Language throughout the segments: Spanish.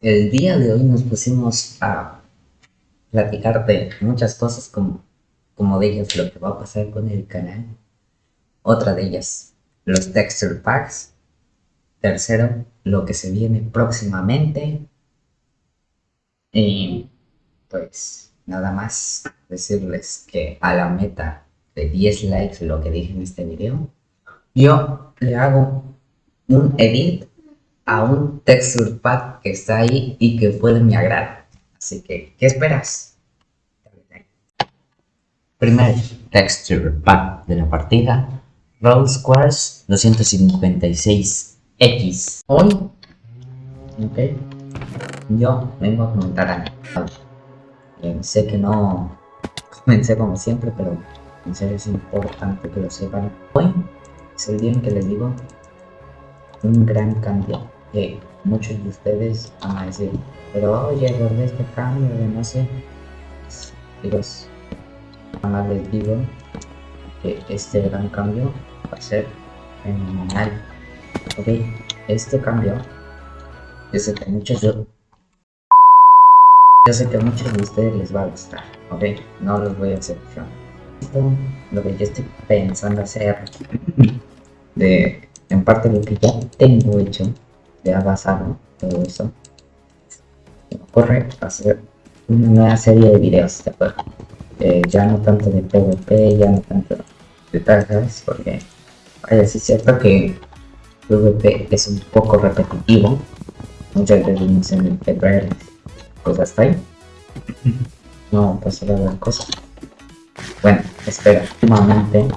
El día de hoy nos pusimos a platicar de muchas cosas como, como de ellas lo que va a pasar con el canal. Otra de ellas, los texture packs. Tercero, lo que se viene próximamente. Y pues nada más decirles que a la meta de 10 likes, lo que dije en este video, yo le hago un edit a un texture pack que está ahí y que fue de mi agrado. Así que, ¿qué esperas? Primer texture pack de la partida, Roll Squares 256X. Hoy, ok, yo vengo a comentar algo. Eh, sé que no comencé como siempre, pero en serio es importante que lo sepan. Hoy es el día en que les digo un gran cambio que muchos de ustedes van a decir, pero oye, ¿dónde este cambio de no sé? Digo, nada les digo que este gran cambio va a ser fenomenal. Ok, este cambio, yo sé que muchos yo, yo sé que a muchos de ustedes les va a gustar, ok, no los voy a hacer Esto, lo que yo estoy pensando hacer de en parte lo que ya tengo hecho de basado todo eso me ocurre hacer una nueva serie de videos de acuerdo eh, ya no tanto de PvP ya no tanto de tagas porque vaya sí es cierto que PvP es un poco repetitivo muchas veces no se me cosas ahí. No pasa la cosa bueno espera últimamente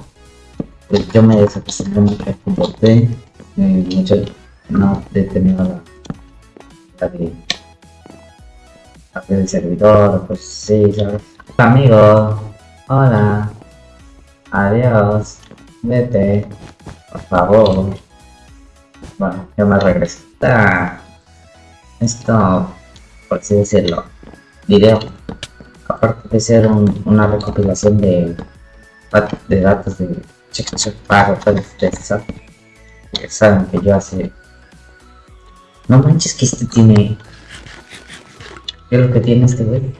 pues yo me desacostumbré mucho al fútbol eh, mucho no he tenido la, la de hacer el servidor, pues sí, ¿sabes? Amigo, hola, adiós, vete, por favor. Bueno, yo me regreso. Ah, esto, por así decirlo, video, aparte de ser un, una recopilación de, de datos de check pago, pues, de saben que yo hace no manches que este tiene... ¿Qué es lo que tiene este güey?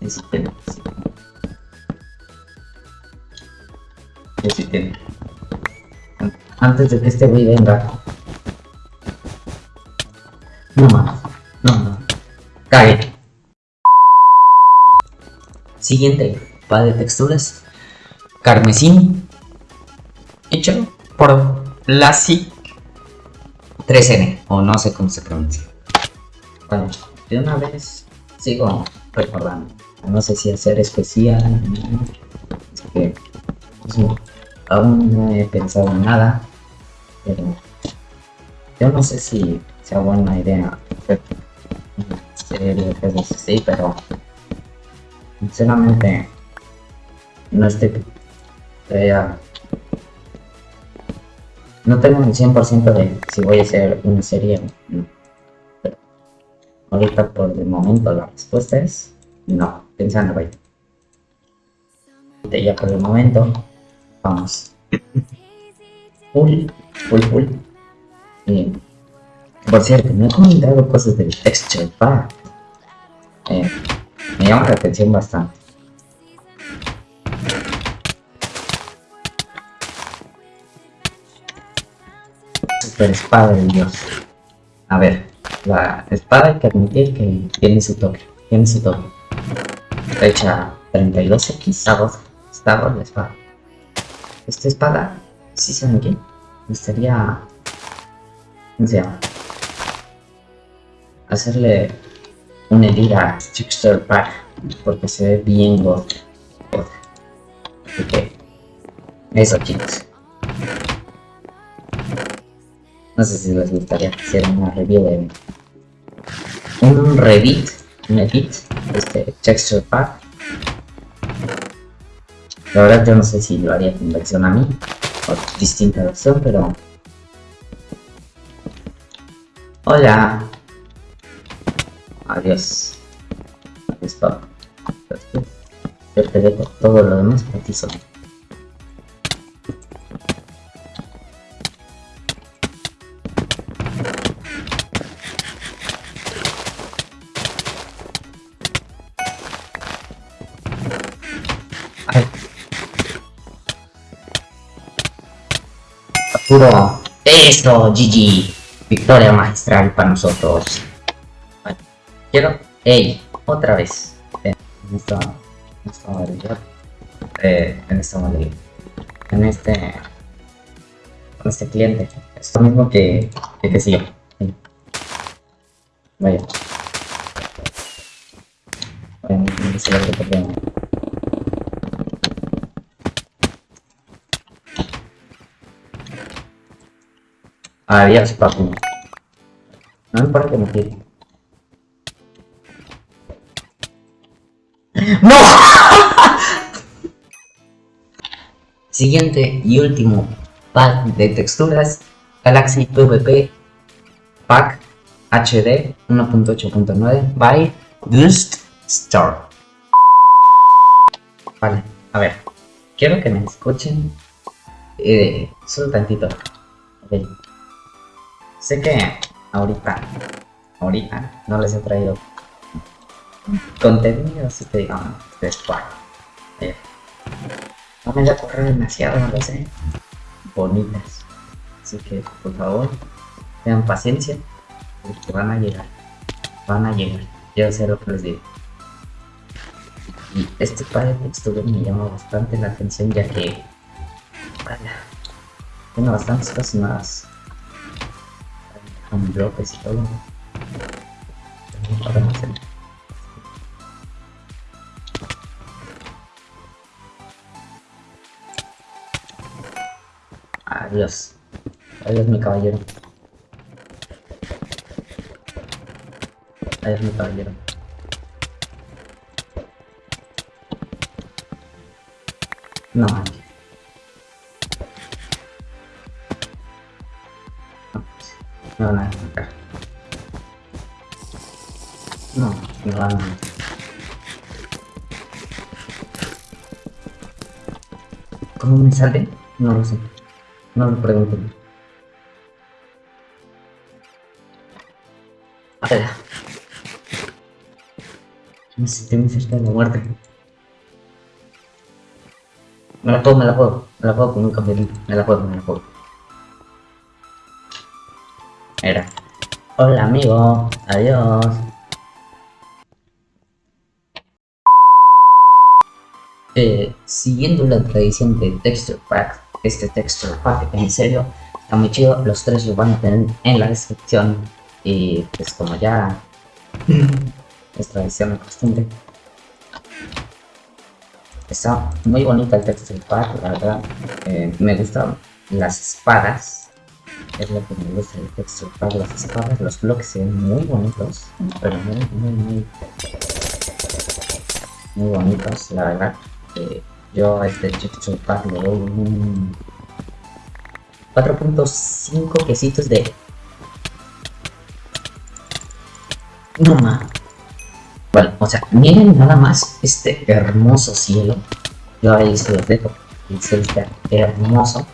Ese tiene. Ese tiene. Antes de que este güey venga. No más. No, no. Cae. Siguiente. Va de texturas. Carmesí. Hecho por Lassie 3N, o no sé cómo se pronuncia. Bueno, de una vez sigo recordando. No sé si hacer especial. Es que aún no he pensado en nada. Pero yo no sé si sea buena idea hacer así, pero sinceramente no estoy todavía no tengo un 100% de si voy a hacer una serie o no. Pero ahorita por el momento la respuesta es no, pensando vaya. Ya por el momento, vamos. Full, full, full. Y, por cierto, me he comentado cosas del texture pack. Eh, me llama la atención bastante. Super espada de Dios. A ver, la espada hay que admitir que tiene su toque, tiene su toque. Hecha 32x, está está la espada. Esta espada, si ¿sí saben qué? Me gustaría, ¿cómo se llama? Hacerle un edit a Texture Pack, porque se ve bien god. Así que, eso chicos. No sé si les gustaría hacer una review de un Revit, un edit de este texture pack. La verdad yo no sé si lo haría con versión a mí o distinta versión, pero... Hola. Adiós. Adiós, papá. Yo te dejo todo lo demás para ti solo. Puro. Eso, GG. Victoria magistral para nosotros. Vale. Quiero. Ey, otra vez. En esta. En esta modalidad. Eh, en esta modalidad. En este. Con este cliente. Es lo mismo que. que, que si yo. Sí. Vaya. Vaya, no sé lo que Adiós, papu. No me parece que me tire. ¡No! Siguiente y último pack de texturas Galaxy PvP Pack HD 1.8.9 by Dust Store. Vale, a ver, quiero que me escuchen eh, solo tantito. Ok. Sé que ahorita, ahorita no les he traído contenido así que digamos de squad. Eh, no me voy a correr demasiado, no lo sé. Bonitas. Así que por favor, tengan paciencia, porque van a llegar. Van a llegar. Yo sé lo que les digo. Y este par de texturas me llama bastante la atención ya que vaya, tiene bastantes cosas con bloques y todo. Podemos hacer. Adiós. Adiós mi caballero. Adiós mi caballero. No No, me. No, me van a ¿Cómo me sale? No lo sé. No lo pregunto. A ver. No sé, estoy muy cerca de la muerte. Me la puedo, me la puedo. Me la puedo con un campeón. Me la puedo, me la puedo. Era. Hola amigo. Adiós. Eh, siguiendo la tradición de Texture Pack, este Texture Pack en serio está muy chido. Los tres los van a tener en la descripción. Y pues como ya es tradición de costumbre. Está muy bonita el Texture Pack, la verdad. Eh, me gustan las espadas. Es lo que me gusta del Texture Pack, las espadas. Los bloques se ven muy bonitos. Pero muy, muy, muy... Muy bonitos, la verdad. Eh, yo a este Texture Pack le doy un 4.5 quesitos de... No más. Bueno, o sea, miren nada más este hermoso cielo. Yo ahí se los dejo. El cielo está hermoso.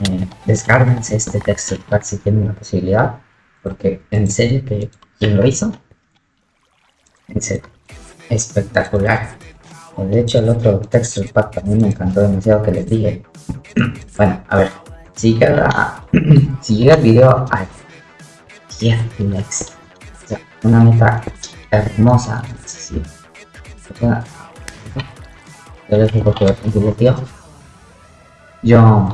Eh, este texture pack si tienen la posibilidad. Porque en serio que lo hizo, en serio, espectacular. De hecho el otro texture pack también me encantó demasiado que les dije. bueno, a ver, si llega, el video a 10 likes, una meta hermosa, sí. Yo les digo que es. Yo,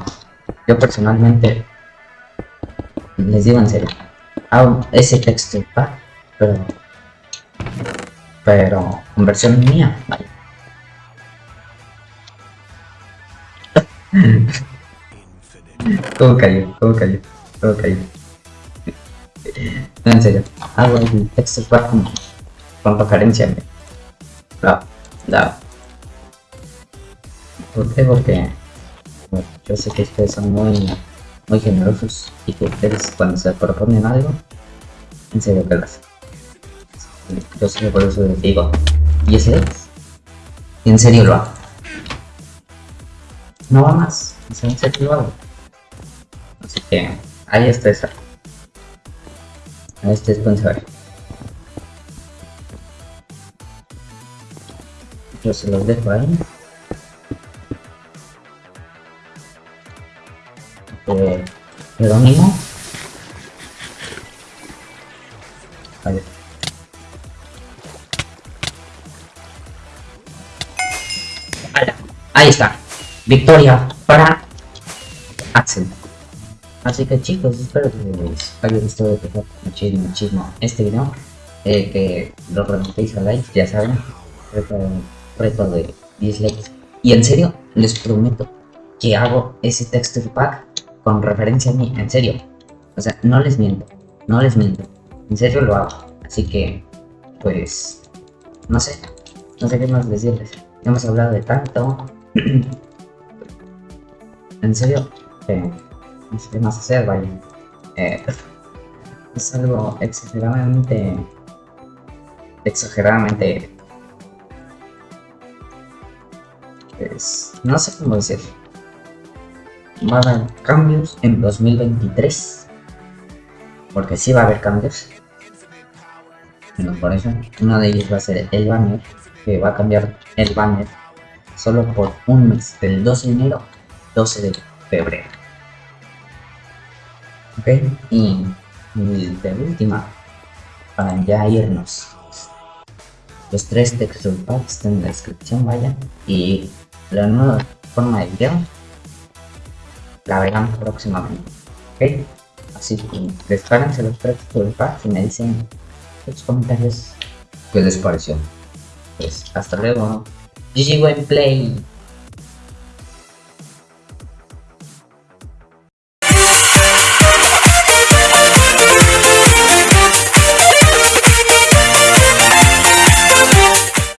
yo personalmente, les digo en serio, hago ese texture pack, pero, pero en versión mía, vale. Todo cayó, todo cayó, todo cayó. No, en serio, hago el texture pack con, con referencia. No, no. ¿Por qué? Porque bueno, yo sé que ustedes son muy, muy generosos y que ustedes cuando se proponen algo, en serio que lo hacen. Yo sé que por eso les digo, ¿y ese es? Y en serio lo hago. No va más, en serio lo. Así que ahí está esa. Ahí está sponsor. Yo se los dejo ahí. Eh, Jerónimo. A ver. Ala, Ahí está. Victoria para Axel. Así que chicos, espero que les haya gustado muchísimo, muchísimo este video. Eh, que lo remontéis a like, ya saben. Reto, reto de 10 likes. Y en serio, les prometo que hago ese texture pack con referencia a mí, en serio. O sea, no les miento, no les miento. En serio lo hago. Así que, pues, no sé, no sé qué más decirles. Hemos hablado de tanto. en serio, eh, no sé qué más hacer, vaya. Eh, es algo exageradamente, exageradamente, pues, no sé cómo decir. Va a haber cambios en 2023, porque sí va a haber cambios. Bueno, por eso, uno de ellos va a ser el banner, que va a cambiar el banner solo por un mes, del 12 de enero 12 de febrero. Ok, y, de última, para ya irnos, los tres texture packs están en la descripción, vaya, y la nueva forma de video la verán próximamente. Ok, así que descárguense los tres texture packs y me dicen sus comentarios qué les pareció. Pues hasta luego. GG Play.